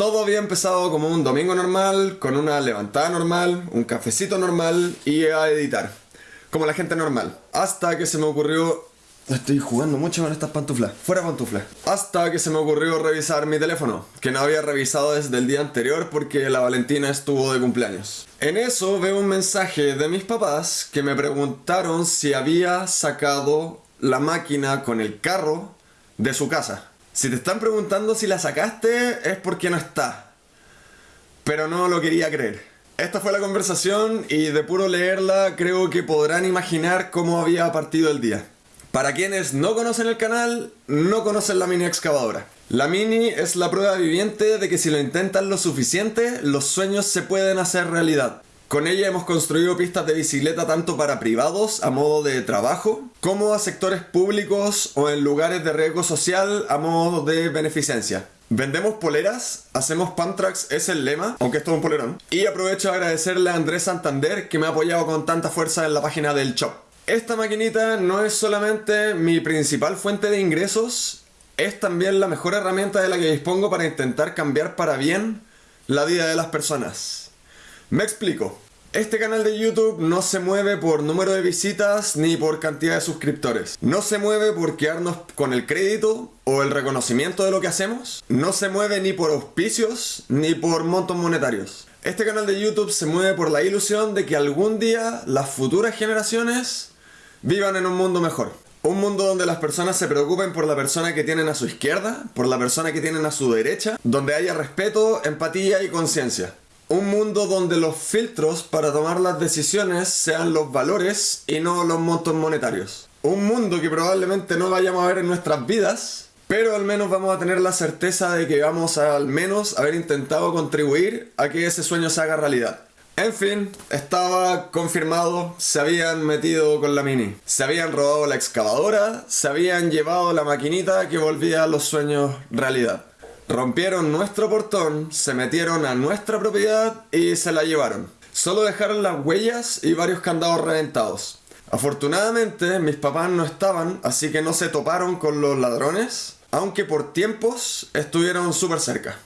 Todo había empezado como un domingo normal, con una levantada normal, un cafecito normal y a editar. Como la gente normal. Hasta que se me ocurrió Estoy jugando mucho con estas pantuflas. Fuera pantuflas. Hasta que se me ocurrió revisar mi teléfono, que no había revisado desde el día anterior porque la Valentina estuvo de cumpleaños. En eso veo un mensaje de mis papás que me preguntaron si había sacado la máquina con el carro de su casa. Si te están preguntando si la sacaste es porque no está. Pero no lo quería creer. Esta fue la conversación y de puro leerla creo que podrán imaginar cómo había partido el día. Para quienes no conocen el canal, no conocen la mini excavadora. La mini es la prueba viviente de que si lo intentan lo suficiente, los sueños se pueden hacer realidad. Con ella hemos construido pistas de bicicleta tanto para privados a modo de trabajo, como a sectores públicos o en lugares de riesgo social a modo de beneficencia. Vendemos poleras, hacemos Pantrax, es el lema, aunque esto es un polerón. Y aprovecho a agradecerle a Andrés Santander que me ha apoyado con tanta fuerza en la página del shop. Esta maquinita no es solamente mi principal fuente de ingresos, es también la mejor herramienta de la que dispongo para intentar cambiar para bien la vida de las personas. Me explico. Este canal de YouTube no se mueve por número de visitas ni por cantidad de suscriptores. No se mueve por quedarnos con el crédito o el reconocimiento de lo que hacemos. No se mueve ni por auspicios ni por montos monetarios. Este canal de YouTube se mueve por la ilusión de que algún día las futuras generaciones vivan en un mundo mejor. Un mundo donde las personas se preocupen por la persona que tienen a su izquierda, por la persona que tienen a su derecha, donde haya respeto, empatía y conciencia. Un mundo donde los filtros para tomar las decisiones sean los valores y no los montos monetarios. Un mundo que probablemente no vayamos a ver en nuestras vidas, pero al menos vamos a tener la certeza de que vamos a al menos haber intentado contribuir a que ese sueño se haga realidad. En fin, estaba confirmado, se habían metido con la Mini. Se habían robado la excavadora, se habían llevado la maquinita que volvía a los sueños realidad. Rompieron nuestro portón, se metieron a nuestra propiedad y se la llevaron. Solo dejaron las huellas y varios candados reventados. Afortunadamente mis papás no estaban, así que no se toparon con los ladrones, aunque por tiempos estuvieron súper cerca.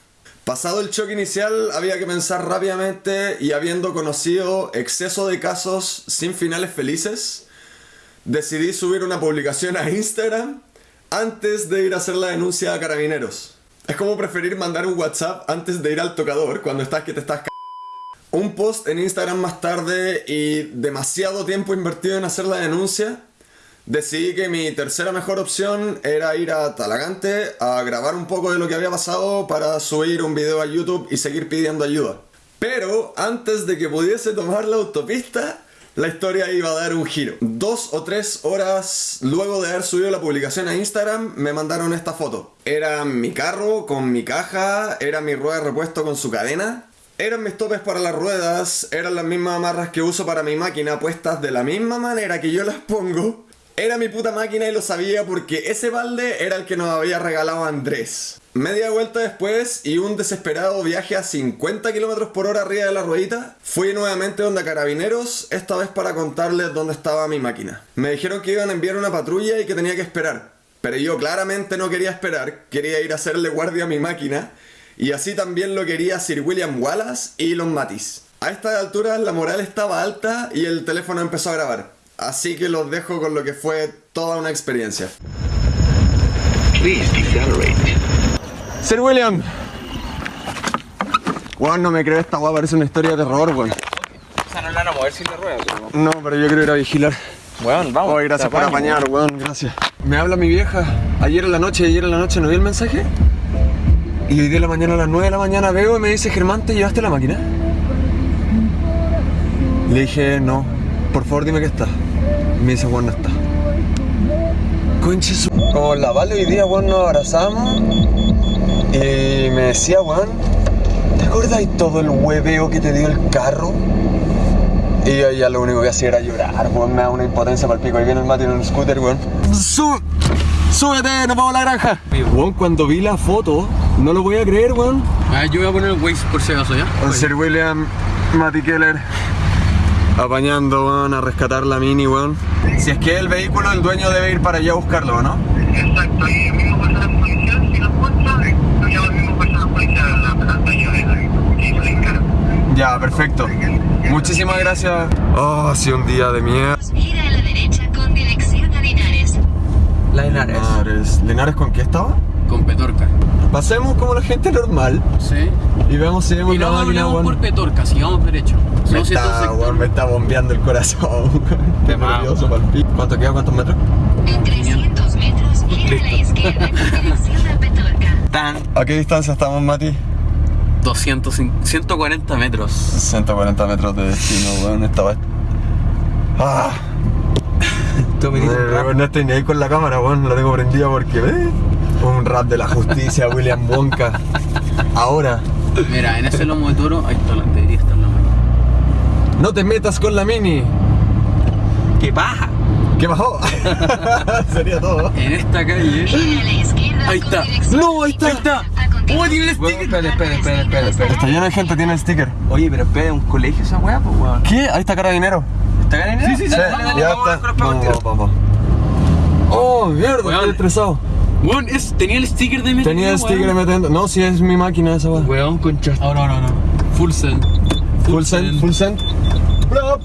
Pasado el choque inicial, había que pensar rápidamente y habiendo conocido exceso de casos sin finales felices, decidí subir una publicación a Instagram antes de ir a hacer la denuncia a carabineros. Es como preferir mandar un WhatsApp antes de ir al tocador cuando estás que te estás c Un post en Instagram más tarde y demasiado tiempo invertido en hacer la denuncia decidí que mi tercera mejor opción era ir a Talagante a grabar un poco de lo que había pasado para subir un video a YouTube y seguir pidiendo ayuda. Pero antes de que pudiese tomar la autopista, la historia iba a dar un giro. Dos o tres horas luego de haber subido la publicación a Instagram, me mandaron esta foto. Era mi carro con mi caja, era mi rueda de repuesto con su cadena. Eran mis topes para las ruedas, eran las mismas amarras que uso para mi máquina puestas de la misma manera que yo las pongo. Era mi puta máquina y lo sabía porque ese balde era el que nos había regalado Andrés. Media vuelta después y un desesperado viaje a 50 km por hora arriba de la ruedita, fui nuevamente donde carabineros, esta vez para contarles dónde estaba mi máquina. Me dijeron que iban a enviar una patrulla y que tenía que esperar, pero yo claramente no quería esperar, quería ir a hacerle guardia a mi máquina, y así también lo quería Sir William Wallace y los Matis. A esta altura la moral estaba alta y el teléfono empezó a grabar. Así que los dejo con lo que fue toda una experiencia. Sir William. Weón, no me creo esta weá, parece una historia de terror, weón. O sea, no la van a mover sin la rueda, No, pero yo quiero ir a vigilar. Weón, vamos. Gracias por apañar, weón, gracias. Me habla mi vieja. Ayer en la noche, ayer en la noche no vi el mensaje. Y hoy día en la mañana a las 9 de la mañana veo y me dice, Germán, ¿te llevaste la máquina? Le dije, no, por favor dime que está. Me dice, Juan, no está. Conche su... Como la Vale hoy día, Juan, nos abrazamos. Y me decía, Juan, ¿te acuerdas de todo el hueveo que te dio el carro? Y yo ya lo único que hacía era llorar, Juan, me da una impotencia para el pico. Ahí viene el Mati en un scooter, Juan. ¡Súbete! ¡Nos vamos a la granja! Juan, cuando vi la foto, no lo voy a creer, Juan. Ah, yo voy a poner el Waze por si acaso, ¿ya? Sir William, Mati Keller apañando, weón, a rescatar la mini, weón. Si es que el vehículo, el dueño debe ir para allá a buscarlo, ¿no? Exacto, y el mismo personal policial, si lo encuentra, yo llamo al mismo personal policial, hasta Ya, perfecto. Muchísimas gracias. Oh, ha sido un día de mierda. Gira a la derecha con dirección a Linares. La Linares. Linares. ¿Linares con qué estaba? Con Petorca. Pasemos como la gente normal Sí. y vemos si vemos Y la máquina, hablamos weón. por Petorca, sigamos derecho. Me está, 100 weón, me está bombeando el corazón. Más, nervioso pa'l pico. ¿Cuánto queda? ¿Cuántos metros? En 300 metros, gira a la izquierda a Petorca. Tan ¿A qué distancia estamos, Mati? 200, 140 metros. 140 metros de destino, weón. Esta vez. Ah. Tú me dices, No, no estoy ni ahí con la cámara, weón. La tengo prendida porque. ¿eh? Un rap de la justicia, William Wonka. Ahora. Mira, en ese lomo de toro, ahí está la debería estar la máquina. No te metas con la mini. ¡Qué baja! ¿Qué bajó? Sería todo. En esta calle. Ahí está. No, ahí está. Ahí está. ¡Oh, tiene el sticker! Espera, espera, espera, espera, espera. Está lleno de gente, tiene el sticker. Oye, pero espera, ¿un colegio esa weá, pues weón? ¿Qué? Ahí está carabinero. ¿Está ganando? Sí, sí, sí. Ya está. Vamos, vamos, vamos. Oh, mierda, Weón. estoy estresado. Weón, es, tenía el sticker de MTN. Tenía el sticker weón. metiendo. No, si es mi máquina esa, weón. Weón, concha. Ahora, ahora, ahora. Full send. Full send, full send. Plop.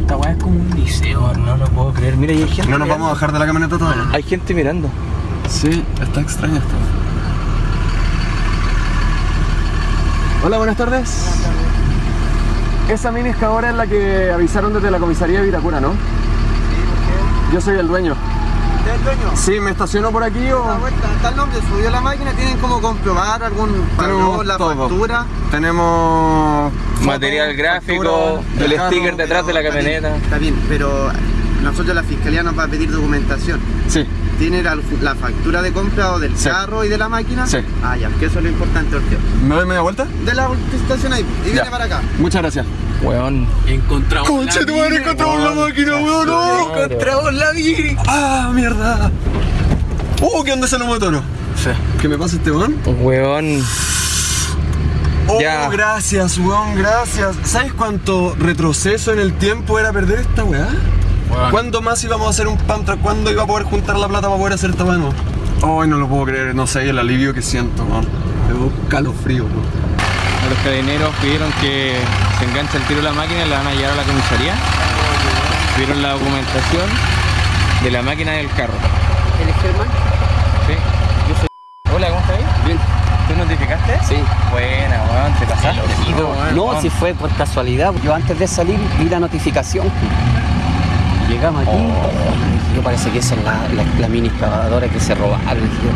Esta weá es como un liceo, no lo puedo creer. Mira, y hay gente. No nos vamos a bajar de la camioneta todavía. Hay gente mirando. Sí, está extraño esto. Hola, buenas tardes. Esa mini ahora es la que avisaron desde la comisaría de Viracura, ¿no? Yo soy el dueño. ¿Del dueño? Sí, ¿me estaciono por aquí o...? La vuelta, está el nombre, subió la máquina, tienen como comprobar algún patrón, la todo. factura. Tenemos... Material gráfico, factura el carro. sticker detrás de la Está bien, camioneta. Está bien, pero nosotros la fiscalía nos va a pedir documentación. Sí. ¿Tiene la, la factura de compra o del Sí. carro y de la máquina? Sí. Ah, ya, que eso es lo importante, Orteo. ¿Me doy media vuelta? De la estación ahí, y viene Ya. para acá. Muchas gracias. Weón. Encontramos. Conche, la tu madre, encontramos weón. la máquina, weón. no. Encontramos la mini. ¡Ah, mierda! ¡Uh, qué onda de toro! Sí. ¿Qué me pasa este weón? Weón. Oh, Ya. gracias, weón, gracias. ¿Sabes cuánto retroceso en el tiempo era perder esta weá? Weón. ¿Cuándo más íbamos a hacer un pantra? ¿Cuándo iba a poder juntar la plata para poder hacer esta nuevo? Ay, no lo puedo creer, no sé el alivio que siento, weón. Tengo calofrío, weón. Los carabineros pidieron que se enganche el tiro de la máquina y la van a llevar a la comisaría. Vieron la documentación de la máquina del carro. ¿Eres Germán? Sí. Yo soy. Hola, ¿cómo estás? Bien. ¿Tú notificaste? Sí. Buena, weón, te pasaste. No, si fue por casualidad. Yo antes de salir vi la notificación. Llegamos aquí. Yo parece que esa es la, la, la mini excavadora que se robaron. dije.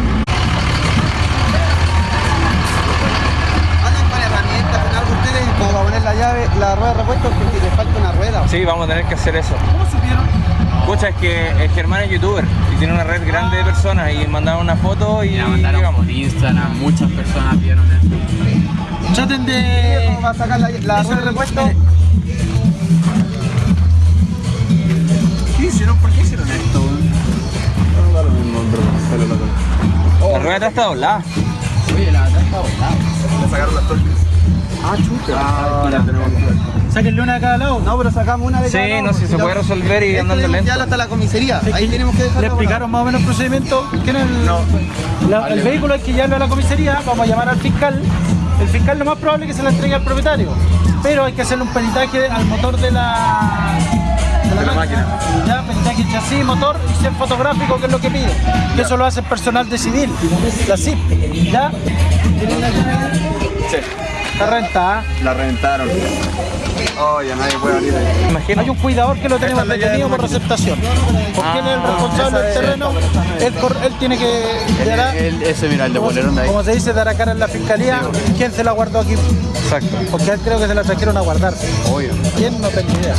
Andan con herramientas, con algo ustedes, como para poner la llave, la rueda de repuesto, porque les falta una rueda. Sí, vamos a tener que hacer eso. ¿Cómo supieron? Escucha, es que el Germán es youtuber y tiene una red grande de personas y mandaron una foto y La mandaron llegamos. por Instagram, muchas personas vieron eso. Traten de... ¿Cómo va a sacar la, la rueda de repuesto? ¿Qué hicieron? ¿Por qué hicieron esto? La rueda está doblada. Oye, la verdad está volada. Le sacaron las torques. Ah, chuta. Ahora tenemos Sáquenle una a cada lado. No, pero sacamos una de Sí, cada lado. no, si se la- puede resolver y andando lento. llevarlo hasta la comisaría. Ahí tenemos que dejarlo. ¿Le explicaron más o menos el procedimiento? ¿Quién es el, la- el vehículo hay que llevarlo a la comisaría, vamos a llamar al fiscal. El fiscal lo más probable es que se la entregue al propietario, pero hay que hacerle un peritaje al motor de la, de la, máquina. Ya, peritaje chasis, motor y ser fotográfico, que es lo que pide. Que eso lo hace el personal de civil, la CIP. ¿Ya? Sí. Está rentada. La reventaron. Oh, ya nadie puede abrir ahí. Imagino. Hay un cuidador que lo tenemos detenido por receptación. Porque él es el responsable del terreno, él, él tiene que dará- ese, mira, el de ahí. como se dice, dará cara en la fiscalía. ¿Quién se la guardó aquí? Exacto. Porque él creo que se la trajeron a guardar. Obvio. ¿Quién? No tengo idea.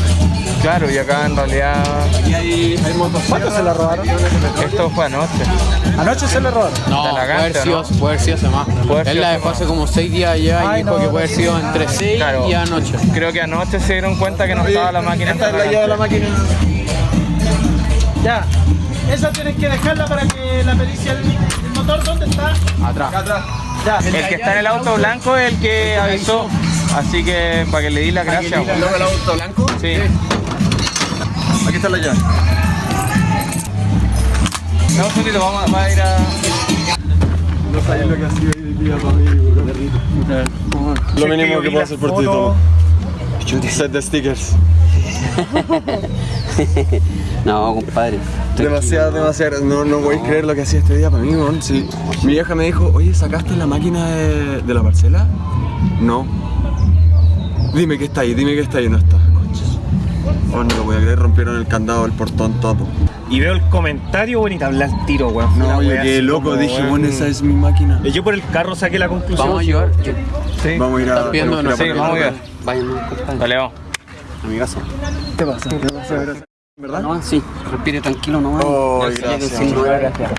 Claro, y acá en realidad Y hay, hay motosierra. ¿Cuándo se la robaron? esto fue anoche. Anoche se la robaron. No, puede la haber, ganta, sido, ¿no? puede haber sido hace más. Puede haber Él la dejó hace como 6 días allá y Ay, dijo no, que puede haber sido entre 6 Claro. y anoche. Creo que anoche se dieron cuenta que no estaba la máquina. Esta es la llave de la máquina. Ya. Esa tienen que dejarla para que la pericia el, el motor, ¿dónde está? Atrás. Atrás. Ya. El que está en el auto blanco es el que avisó. Así que para que le di las gracias. ¿El auto blanco? Sí. Aquí está la llave. No, un segundito, vamos a, va a ir a. No sabes lo que ha sido hoy día para mí, bro. Lo mínimo que puedo hacer por ti, Tomo. Set de stickers. No, compadre. Demasiado, demasiado. No, no podéis creer lo que hacía este día para mí, weón. Sí. Mi vieja me dijo, oye, ¿sacaste la máquina de, de la parcela? No. Dime que está ahí, dime que está ahí. No está. Oh, no lo voy a creer, rompieron el candado del portón todo. Y veo el comentario, bueno, y te habla el tiro, weón. No, yo quedé loco, como, dije, weón. bueno, esa es mi máquina. Yo por el carro saqué la conclusión. Vamos a llevar. Yo, Sí. Vamos a ir a... Tenemos no a vamos a ir. Vayan, compadre. Dale, vamos. A mi casa. ¿Qué pasa? ¿Qué pasa? ¿Verdad? No, sí. Respire tranquilo nomás. Oh, Ya sé que gracias.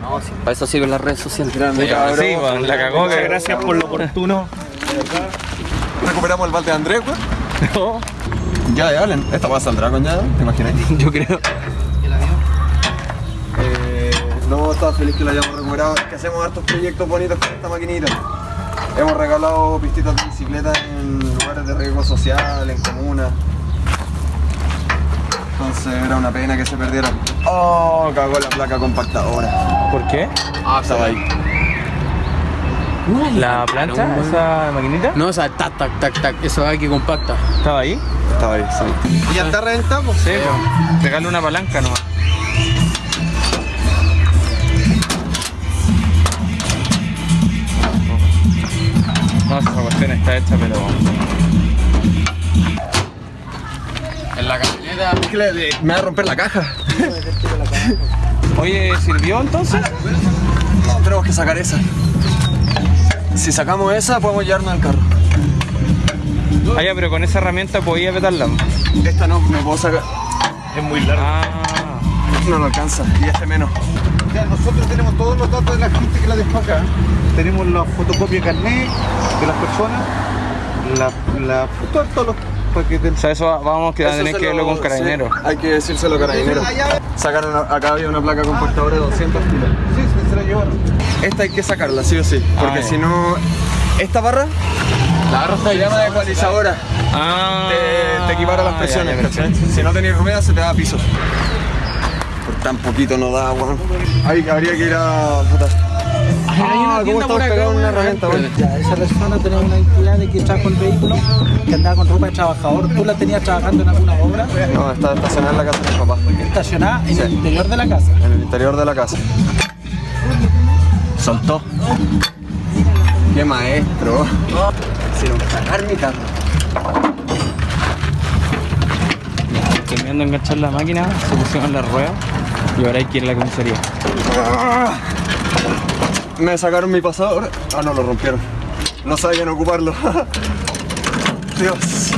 No, sí. Para eso sirven las redes sociales. Grande, Sí, cabrón. weón, la cagó Muchas gracias por lo oportuno. Recuperamos el balde de Andrés, weón. Ya, ya, Allen. Esta va a saldrá con ya, ¿te imaginas? Yo creo. Eh, no, estaba feliz que la hayamos recuperado. Es que hacemos hartos proyectos bonitos con esta maquinita. Hemos regalado pistitas de bicicleta en lugares de riesgo social, en comunas. Entonces era una pena que se perdieran. Oh, cagó la placa compactadora. ¿Por qué? Ah, estaba ahí. ¿La plancha? ¿Esa maquinita? No, o sea, tac, tac, tac, tac. Eso hay que compacta. ¿Estaba ahí? Estaba ahí, sí. ¿Y ya está reventado? Sí. Regale una palanca nomás. No, esa cuestión está hecha, pero. En la camioneta. Es que le- le- me va a romper la caja. Oye, ¿sirvió entonces? No, tenemos que sacar esa. Si sacamos esa, podemos llevarnos al carro. Ah, ya, pero con esa herramienta podía petarla. Esta no, me puedo sacar. Es muy largo. Ah, No lo alcanza. Y este menos. Ya, nosotros tenemos todos los datos de la gente que la dejó acá. Tenemos la fotocopia de carnet de las personas, la, la todo- todos los paquetes. o sea, eso va- vamos que Eso tener que lo- verlo con carabineros. sí, hay que decírselo a carabineros. Sacaron a- acá había una placa compactadora de 200 kilos. sí, se, la llevaron. Esta hay que sacarla, sí o sí. Porque Ah, si no. Esta barra La está se llama ecualizadora. Ah, Te, te equipara las ya, presiones, ya. Si no tenías ruedas, se te da piso. Por tan poquito no da, weón. Ahí habría que ir a. Puta. Ah, ¿cómo estamos pegados en una herramienta, weón? Ya, esa persona tenía una entidad de que trajo el vehículo, que andaba con ropa de trabajador. ¿Tú la tenías trabajando en alguna obra? No, está estacionada en la casa de mi papá. Estacionada en el interior de la casa. En el interior de la casa. Soltó. Qué maestro. Hicieron cagar mi carro. Terminando de enganchar la máquina, se pusieron las ruedas y ahora hay que ir a la comisaría. Me sacaron mi pasador. Ah, no, lo rompieron. No sabían ocuparlo. Dios.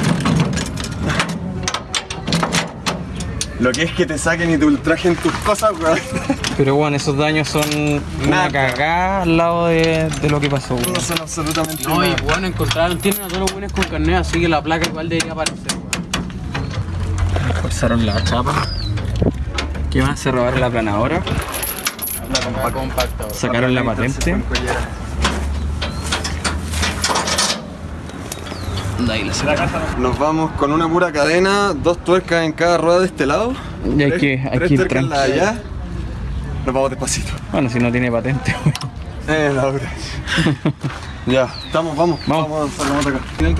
Lo que es que te saquen y te ultrajen tus cosas, weón. Pero bueno, esos daños son una Nada. cagada al lado de, de lo que pasó. weón. No son absolutamente No, y bueno, encontraron, tienen a todos los buenos con carnet, así que la placa igual debería aparecer. weón. Forzaron la chapa. ¿Qué más? Se robaron la planadora. La compacta. weón. Sacaron la patente. Ahí la. Nos vamos con una pura cadena, dos tuercas en cada rueda de este lado. Y hay tres- que- hay tres que ir tuercas en la de tranquilo. allá. Nos vamos despacito. Bueno, si no tiene patente. Eh, la dura. ya, estamos, vamos. Vamos. Vamos, acá. Ay,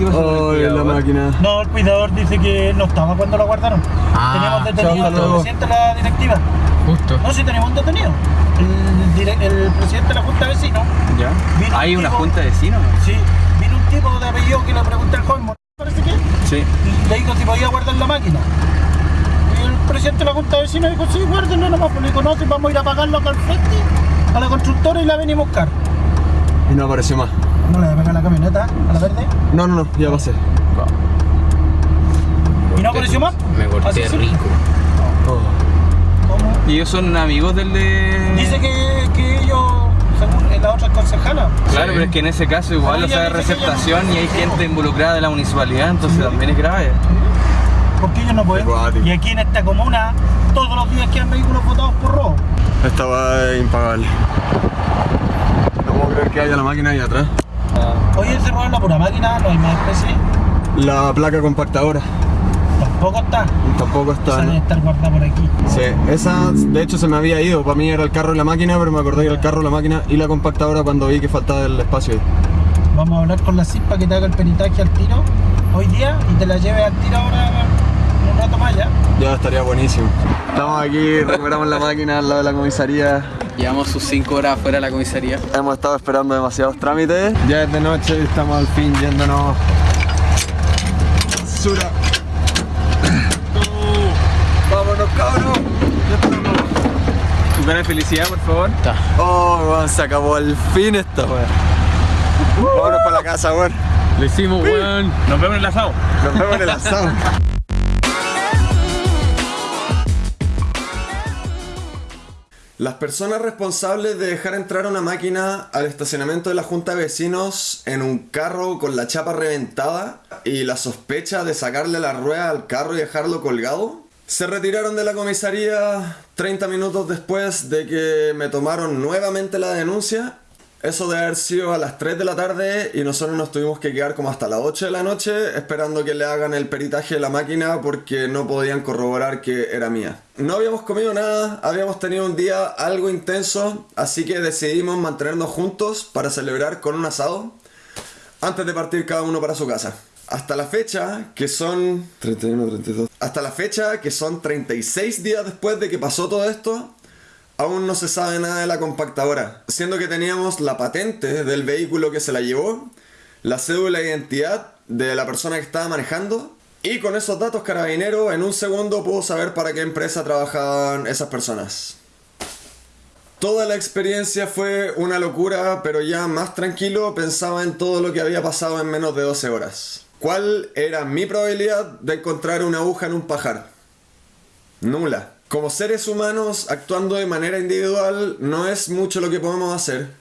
la máquina. No, el cuidador dice que no estaba cuando lo guardaron. Ah, tenemos detenido al presidente de la directiva. Justo. No, sí tenemos un detenido. El, presidente de la Junta de Vecinos. ¿Ya? Vino ¿Hay un una tipo- junta de vecinos? Sí, tipo de apellido que le pregunté al joven, parece que, Sí. le dijo si podía guardar la máquina. Y el presidente de la Junta de Vecinos dijo, sí, guárdenlo nomás, pues le dijo, no, si vamos a ir a pagarlo acá al frente, a la constructora y la venimos a buscar. Y no apareció más. No le voy a pegar la camioneta, a la verde, No, no, no, ya pasé. y no apareció más. Me corté rico. ¿Cómo? ¿Y ellos son amigos del de...? Dice que, la otra concejala, Claro, pero es que en ese caso igual, o sea, es receptación no- y hay gente involucrada de la municipalidad, entonces también es grave. porque ellos no pueden. Y aquí en esta comuna, todos los días quedan vehículos votados por robo. Esta va es impagable. No puedo creer que haya la máquina ahí atrás. Oye, se roban la pura máquina, no hay más especie. La placa compactadora. Tampoco está. Tampoco Esa está. debe estar guardada por aquí. Sí, esa de hecho se me había ido. Para mí era el carro y la máquina, pero me acordé que era el carro, la máquina y la compactadora cuando vi que faltaba el espacio ahí. Vamos a hablar con la CIP para que te haga el peritaje al tiro hoy día y te la lleve al tiro ahora en un rato más ya. Ya estaría buenísimo. Estamos aquí, recuperamos la máquina al lado de la comisaría. Llevamos sus 5 horas fuera de la comisaría. Hemos estado esperando demasiados trámites. Ya es de noche y estamos al fin yéndonos. Sura. Estamos. Tu cara de felicidad, por favor. Oh, weón, se acabó al fin esta weón. Vámonos para la casa, weón. Lo hicimos, weón. Nos vemos en el asado. Nos vemos en el asado. Las personas responsables de dejar entrar una máquina al estacionamiento de la Junta de Vecinos en un carro con la chapa reventada y la sospecha de sacarle la rueda al carro y dejarlo colgado, se retiraron de la comisaría 30 minutos después de que me tomaron nuevamente la denuncia. Eso de haber sido a las 3 de la tarde y nosotros nos tuvimos que quedar como hasta las 8 de la noche esperando que le hagan el peritaje de la máquina porque no podían corroborar que era mía. No habíamos comido nada, habíamos tenido un día algo intenso, así que decidimos mantenernos juntos para celebrar con un asado antes de partir cada uno para su casa. Hasta la fecha, que son 31, 32. Hasta la fecha, que son 36 días después de que pasó todo esto, aún no se sabe nada de la compactadora, siendo que teníamos la patente del vehículo que se la llevó, la cédula de identidad de la persona que estaba manejando, y con esos datos carabinero en un segundo pudo saber para qué empresa trabajaban esas personas. Toda la experiencia fue una locura, pero ya más tranquilo pensaba en todo lo que había pasado en menos de 12 horas. ¿Cuál era mi probabilidad de encontrar una aguja en un pajar? Nula. Como seres humanos actuando de manera individual no es mucho lo que podemos hacer,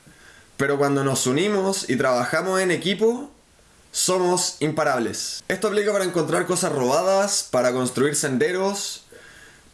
pero cuando nos unimos y trabajamos en equipo, somos imparables. Esto aplica para encontrar cosas robadas, para construir senderos,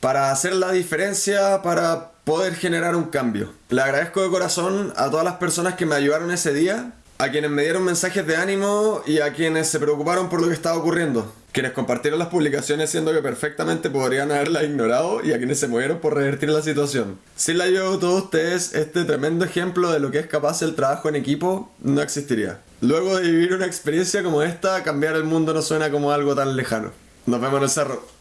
para hacer la diferencia, para poder generar un cambio. Le agradezco de corazón a todas las personas que me ayudaron ese día, a quienes me dieron mensajes de ánimo y a quienes se preocuparon por lo que estaba ocurriendo. Quienes compartieron las publicaciones siendo que perfectamente podrían haberlas ignorado y a quienes se movieron por revertir la situación. Sin la ayuda de todos ustedes, este tremendo ejemplo de lo que es capaz el trabajo en equipo no existiría. Luego de vivir una experiencia como esta, cambiar el mundo no suena como algo tan lejano. Nos vemos en el cerro.